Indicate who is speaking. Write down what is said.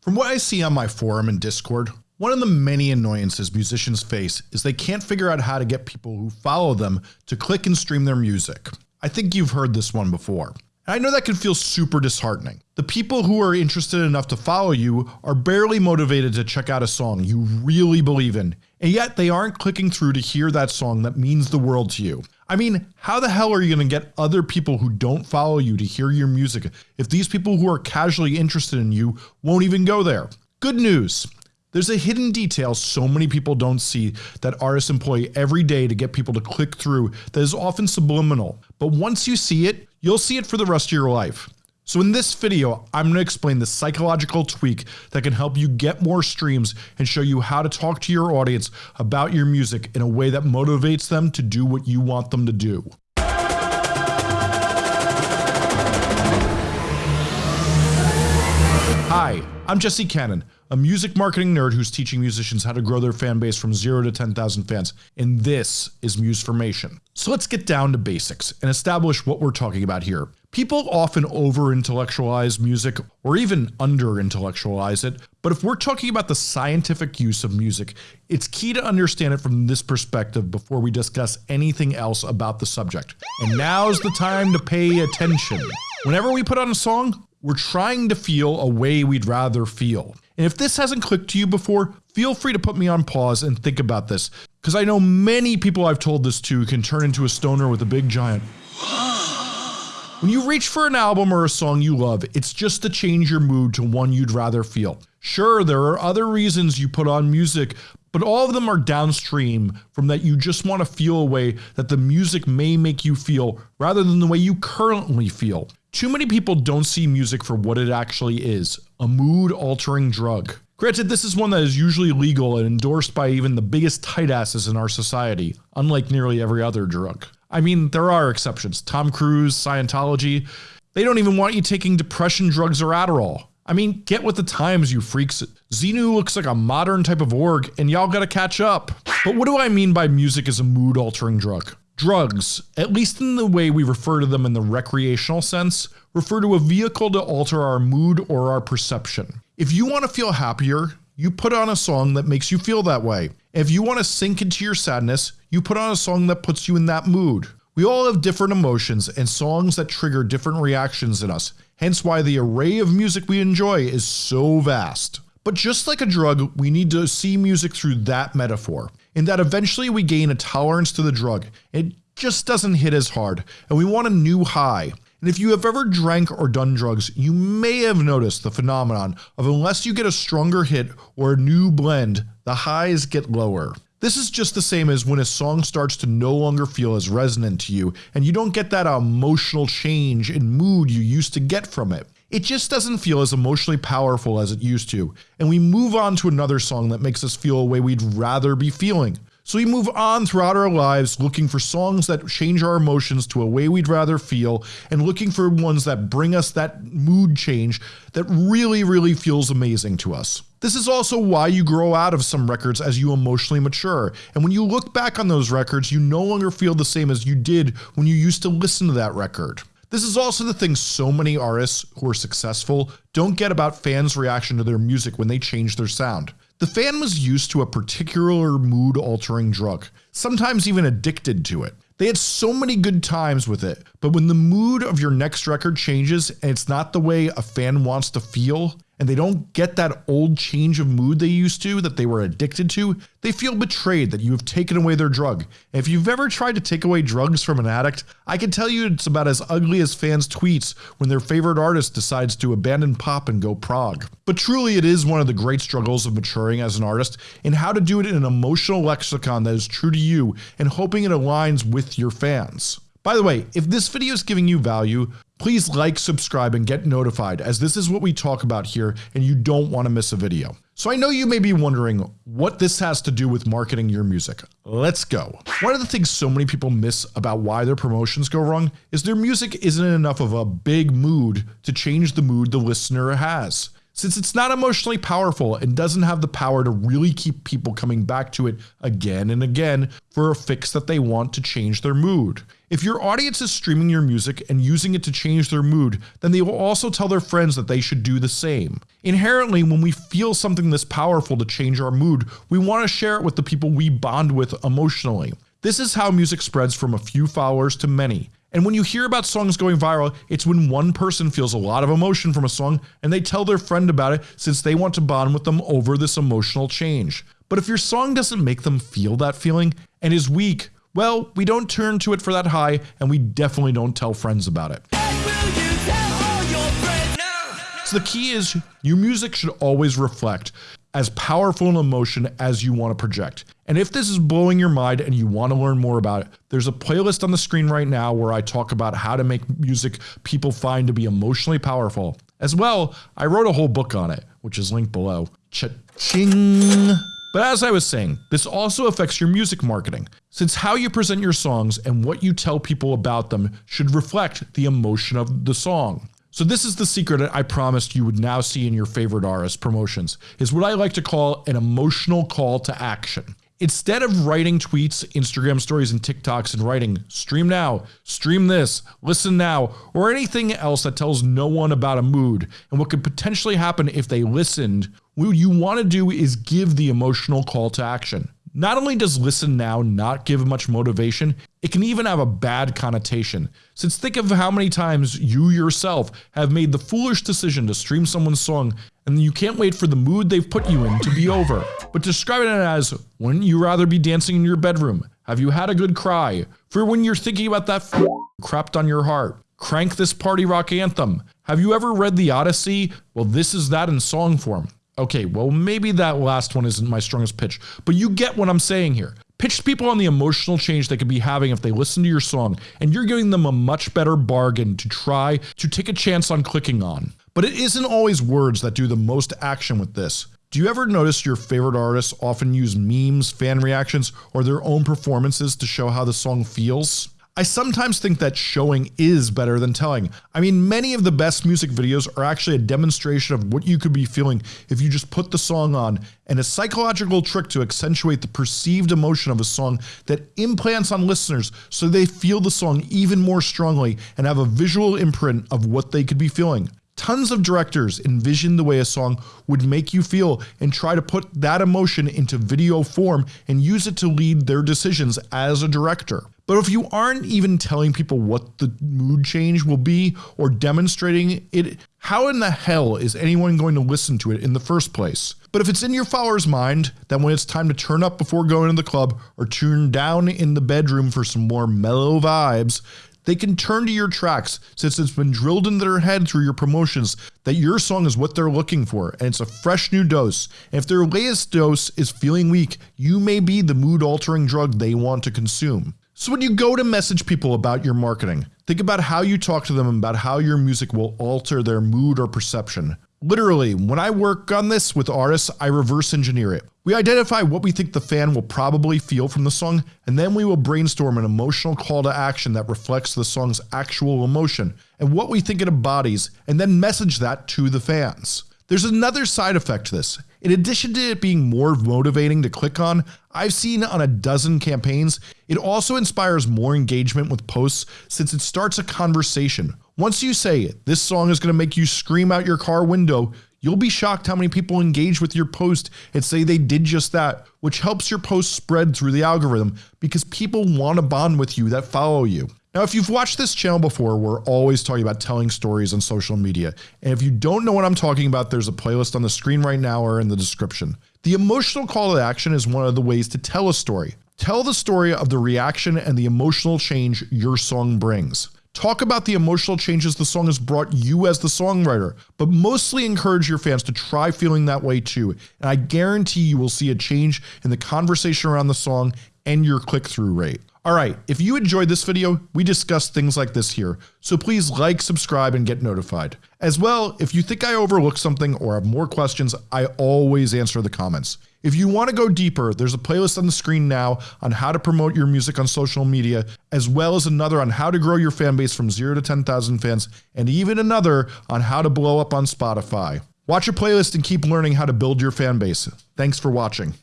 Speaker 1: From what I see on my forum and Discord, one of the many annoyances musicians face is they can't figure out how to get people who follow them to click and stream their music. I think you've heard this one before. I know that can feel super disheartening. The people who are interested enough to follow you are barely motivated to check out a song you really believe in, and yet they aren't clicking through to hear that song that means the world to you. I mean, how the hell are you going to get other people who don't follow you to hear your music if these people who are casually interested in you won't even go there? Good news. There's a hidden detail so many people don't see that artists employ every day to get people to click through that is often subliminal, but once you see it, you'll see it for the rest of your life. So in this video, I'm going to explain the psychological tweak that can help you get more streams and show you how to talk to your audience about your music in a way that motivates them to do what you want them to do. I'm Jesse Cannon, a music marketing nerd who's teaching musicians how to grow their fan base from 0 to 10,000 fans, and this is Musformation. So let's get down to basics and establish what we're talking about here. People often over intellectualize music or even under intellectualize it, but if we're talking about the scientific use of music, it's key to understand it from this perspective before we discuss anything else about the subject. And now's the time to pay attention. Whenever we put on a song, we're trying to feel a way we'd rather feel. And if this hasn't clicked to you before, feel free to put me on pause and think about this, because I know many people I've told this to can turn into a stoner with a big giant. When you reach for an album or a song you love, it's just to change your mood to one you'd rather feel. Sure, there are other reasons you put on music, but all of them are downstream from that you just want to feel a way that the music may make you feel rather than the way you currently feel. Too many people don't see music for what it actually is, a mood altering drug. Granted, this is one that is usually legal and endorsed by even the biggest tight asses in our society, unlike nearly every other drug. I mean, there are exceptions. Tom Cruise, Scientology, they don't even want you taking depression drugs or Adderall. I mean, get with the times, you freaks. Xenu looks like a modern type of org, and y'all gotta catch up. But what do I mean by music as a mood altering drug? Drugs, at least in the way we refer to them in the recreational sense, refer to a vehicle to alter our mood or our perception. If you want to feel happier, you put on a song that makes you feel that way. If you want to sink into your sadness, you put on a song that puts you in that mood. We all have different emotions and songs that trigger different reactions in us, hence why the array of music we enjoy is so vast. But just like a drug, we need to see music through that metaphor in that eventually we gain a tolerance to the drug. It just doesn't hit as hard, and we want a new high. And if you have ever drank or done drugs, you may have noticed the phenomenon of unless you get a stronger hit or a new blend, the highs get lower. This is just the same as when a song starts to no longer feel as resonant to you and you don't get that emotional change in mood you used to get from it. It just doesn't feel as emotionally powerful as it used to, and we move on to another song that makes us feel a way we'd rather be feeling. So we move on throughout our lives looking for songs that change our emotions to a way we'd rather feel and looking for ones that bring us that mood change that really really feels amazing to us. This is also why you grow out of some records as you emotionally mature, and when you look back on those records you no longer feel the same as you did when you used to listen to that record. This is also the thing so many artists who are successful don't get about fans reaction to their music when they change their sound. The fan was used to a particular mood altering drug, sometimes even addicted to it. They had so many good times with it, but when the mood of your next record changes and it's not the way a fan wants to feel, and they don't get that old change of mood they used to that they were addicted to, they feel betrayed that you have taken away their drug. If you've ever tried to take away drugs from an addict, I can tell you it's about as ugly as fans' tweets when their favorite artist decides to abandon pop and go prog. But truly it is one of the great struggles of maturing as an artist and how to do it in an emotional lexicon that is true to you and hoping it aligns with your fans. By the way, if this video is giving you value, please like, subscribe, and get notified as this is what we talk about here and you don't want to miss a video. So I know you may be wondering what this has to do with marketing your music. Let's go. One of the things so many people miss about why their promotions go wrong is their music isn't enough of a big mood to change the mood the listener has. Since it's not emotionally powerful and doesn't have the power to really keep people coming back to it again and again for a fix that they want to change their mood. If your audience is streaming your music and using it to change their mood, then they will also tell their friends that they should do the same. Inherently, when we feel something this powerful to change our mood, we want to share it with the people we bond with emotionally. This is how music spreads from a few followers to many. And when you hear about songs going viral, it's when one person feels a lot of emotion from a song and they tell their friend about it since they want to bond with them over this emotional change. But if your song doesn't make them feel that feeling and is weak, well, we don't turn to it for that high, and we definitely don't tell friends about it. So the key is your music should always reflect as powerful an emotion as you want to project. And if this is blowing your mind and you want to learn more about it, there's a playlist on the screen right now where I talk about how to make music people find to be emotionally powerful. As well, I wrote a whole book on it, which is linked below. Cha-ching! But as I was saying, this also affects your music marketing, since how you present your songs and what you tell people about them should reflect the emotion of the song. So this is the secret I promised you would now see in your favorite artist promotions, is what I like to call an emotional call to action. Instead of writing tweets, Instagram stories, and TikToks and writing stream now, stream this, listen now, or anything else that tells no one about a mood and what could potentially happen if they listened, what you want to do is give the emotional call to action. Not only does listen now not give much motivation, it can even have a bad connotation. Since think of how many times you yourself have made the foolish decision to stream someone's song and you can't wait for the mood they've put you in to be over. But describe it as, wouldn't you rather be dancing in your bedroom? Have you had a good cry? For when you're thinking about that f crapped on your heart. Crank this party rock anthem. Have you ever read the Odyssey? Well this is that in song form. Okay, well, maybe that last one isn't my strongest pitch, but you get what I'm saying here. Pitch people on the emotional change they could be having if they listen to your song, and you're giving them a much better bargain to try to take a chance on clicking on. But it isn't always words that do the most action with this. Do you ever notice your favorite artists often use memes, fan reactions, or their own performances to show how the song feels? I sometimes think that showing is better than telling. I mean, many of the best music videos are actually a demonstration of what you could be feeling if you just put the song on, and a psychological trick to accentuate the perceived emotion of a song that implants on listeners so they feel the song even more strongly and have a visual imprint of what they could be feeling. Tons of directors envision the way a song would make you feel and try to put that emotion into video form and use it to lead their decisions as a director. But if you aren't even telling people what the mood change will be or demonstrating it, how in the hell is anyone going to listen to it in the first place? But if it's in your follower's mind that when it's time to turn up before going to the club or tune down in the bedroom for some more mellow vibes, they can turn to your tracks since it's been drilled into their head through your promotions that your song is what they're looking for and it's a fresh new dose. And if their latest dose is feeling weak, you may be the mood altering drug they want to consume. So when you go to message people about your marketing, think about how you talk to them about how your music will alter their mood or perception. Literally, when I work on this with artists, I reverse engineer it. We identify what we think the fan will probably feel from the song, and then we will brainstorm an emotional call to action that reflects the song's actual emotion and what we think it embodies, and then message that to the fans. There's another side effect to this. In addition to it being more motivating to click on, I've seen on a dozen campaigns, it also inspires more engagement with posts since it starts a conversation. Once you say, it, this song is going to make you scream out your car window, you'll be shocked how many people engage with your post and say they did just that, which helps your post spread through the algorithm because people want to bond with you that follow you. Now, if you've watched this channel before, we're always talking about telling stories on social media. And if you don't know what I'm talking about, there's a playlist on the screen right now or in the description. The emotional call to action is one of the ways to tell a story. Tell the story of the reaction and the emotional change your song brings. Talk about the emotional changes the song has brought you as the songwriter, but mostly encourage your fans to try feeling that way too. And I guarantee you will see a change in the conversation around the song and your click through rate. Alright, if you enjoyed this video, we discuss things like this here, so please like, subscribe, and get notified. As well, if you think I overlooked something or have more questions, I always answer the comments. If you want to go deeper, there's a playlist on the screen now on how to promote your music on social media, as well as another on how to grow your fan base from 0 to 10,000 fans, and even another on how to blow up on Spotify. Watch your playlist and keep learning how to build your fan base. Thanks for watching.